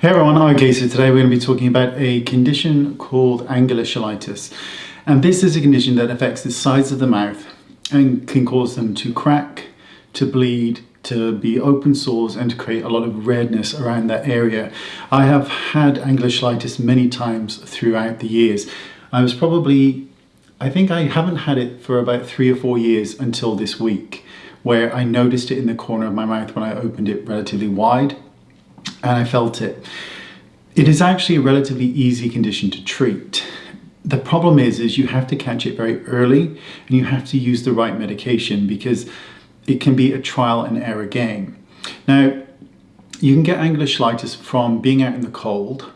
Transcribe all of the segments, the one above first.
Hey everyone, I'm okay, so today we're going to be talking about a condition called angular cheilitis. And this is a condition that affects the sides of the mouth and can cause them to crack, to bleed, to be open sores and to create a lot of redness around that area. I have had angular cheilitis many times throughout the years. I was probably, I think I haven't had it for about three or four years until this week where I noticed it in the corner of my mouth when I opened it relatively wide and I felt it. It is actually a relatively easy condition to treat. The problem is, is you have to catch it very early and you have to use the right medication because it can be a trial and error game. Now, you can get angular from being out in the cold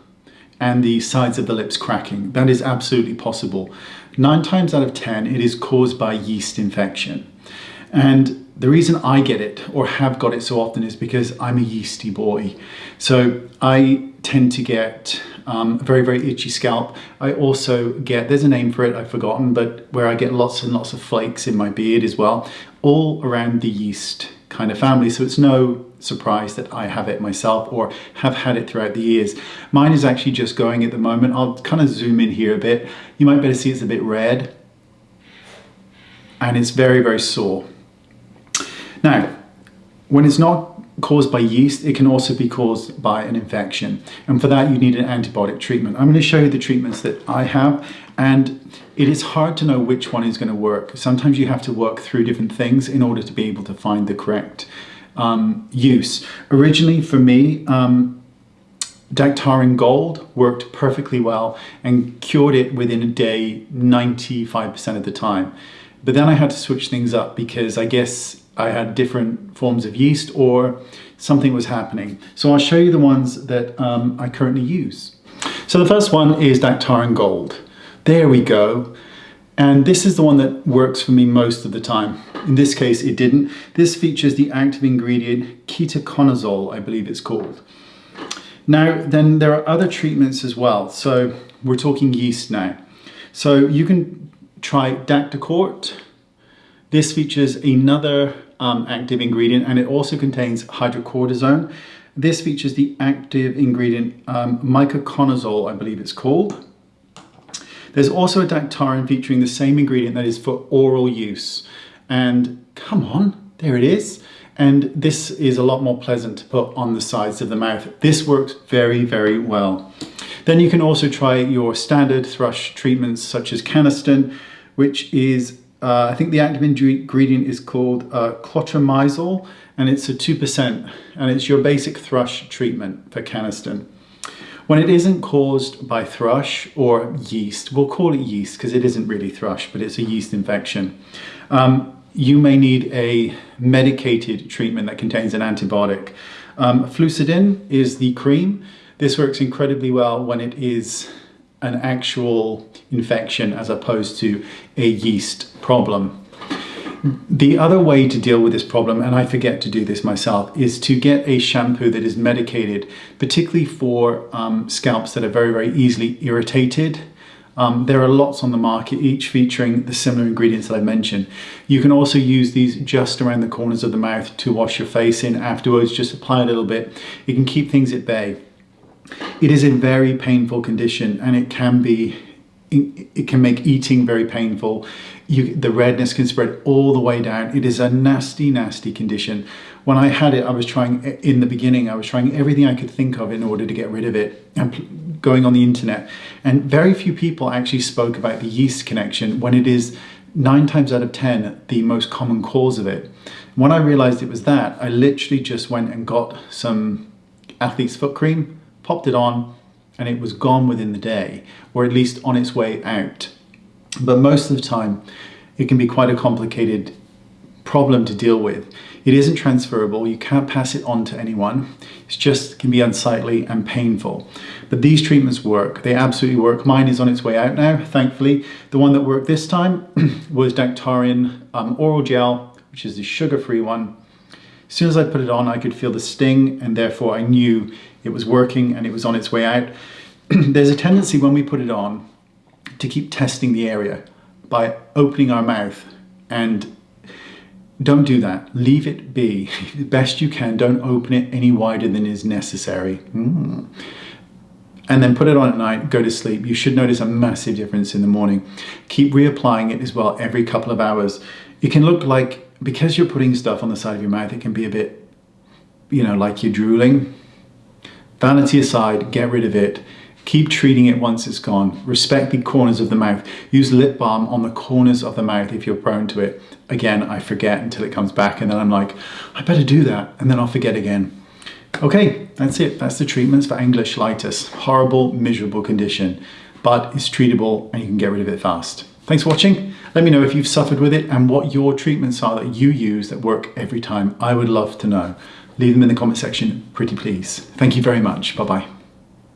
and the sides of the lips cracking. That is absolutely possible. Nine times out of 10, it is caused by yeast infection. And the reason I get it or have got it so often is because I'm a yeasty boy. So I tend to get um, a very, very itchy scalp. I also get, there's a name for it, I've forgotten, but where I get lots and lots of flakes in my beard as well, all around the yeast kind of family. So it's no surprise that I have it myself or have had it throughout the years. Mine is actually just going at the moment. I'll kind of zoom in here a bit. You might better see it's a bit red and it's very, very sore. Now, when it's not caused by yeast, it can also be caused by an infection. And for that, you need an antibiotic treatment. I'm going to show you the treatments that I have. And it is hard to know which one is going to work. Sometimes you have to work through different things in order to be able to find the correct um, use. Originally, for me, um, Daktarin Gold worked perfectly well and cured it within a day 95% of the time. But then I had to switch things up because I guess I had different forms of yeast or something was happening. So I'll show you the ones that um, I currently use. So the first one is Daktarin Gold. There we go. And this is the one that works for me most of the time. In this case, it didn't. This features the active ingredient ketoconazole, I believe it's called. Now, then there are other treatments as well. So we're talking yeast now. So you can try Daktacort. This features another um, active ingredient and it also contains hydrocortisone. This features the active ingredient um, I believe it's called. There's also a Daktarin featuring the same ingredient that is for oral use. And come on, there it is. And this is a lot more pleasant to put on the sides of the mouth. This works very, very well. Then you can also try your standard thrush treatments such as Canesten, which is uh, I think the active ingredient is called uh, clotrimazole and it's a 2% and it's your basic thrush treatment for Canesten. When it isn't caused by thrush or yeast, we'll call it yeast because it isn't really thrush, but it's a yeast infection. Um, you may need a medicated treatment that contains an antibiotic. Um, Flucidin is the cream. This works incredibly well when it is an actual infection as opposed to a yeast problem. The other way to deal with this problem, and I forget to do this myself, is to get a shampoo that is medicated, particularly for um, scalps that are very, very easily irritated. Um, there are lots on the market, each featuring the similar ingredients that I mentioned. You can also use these just around the corners of the mouth to wash your face in afterwards, just apply a little bit. It can keep things at bay. It is a very painful condition and it can be it can make eating very painful. You, the redness can spread all the way down. It is a nasty, nasty condition. When I had it, I was trying, in the beginning, I was trying everything I could think of in order to get rid of it and going on the internet. And very few people actually spoke about the yeast connection when it is nine times out of 10, the most common cause of it. When I realized it was that, I literally just went and got some athlete's foot cream, popped it on, and it was gone within the day, or at least on its way out. But most of the time, it can be quite a complicated problem to deal with. It isn't transferable, you can't pass it on to anyone. It just can be unsightly and painful. But these treatments work, they absolutely work. Mine is on its way out now, thankfully. The one that worked this time was Daktarin um, Oral Gel, which is the sugar-free one. As soon as I put it on, I could feel the sting and therefore I knew it was working and it was on its way out. There's a tendency when we put it on to keep testing the area by opening our mouth and don't do that. Leave it be. The best you can. Don't open it any wider than is necessary. Mm. And then put it on at night, go to sleep. You should notice a massive difference in the morning. Keep reapplying it as well every couple of hours. It can look like, because you're putting stuff on the side of your mouth, it can be a bit, you know, like you're drooling. Vanity aside, get rid of it. Keep treating it once it's gone. Respect the corners of the mouth. Use lip balm on the corners of the mouth if you're prone to it. Again, I forget until it comes back and then I'm like, I better do that. And then I'll forget again. Okay, that's it. That's the treatments for angular Horrible, miserable condition, but it's treatable and you can get rid of it fast. Thanks for watching. Let me know if you've suffered with it and what your treatments are that you use that work every time. I would love to know. Leave them in the comment section, pretty please. Thank you very much. Bye-bye.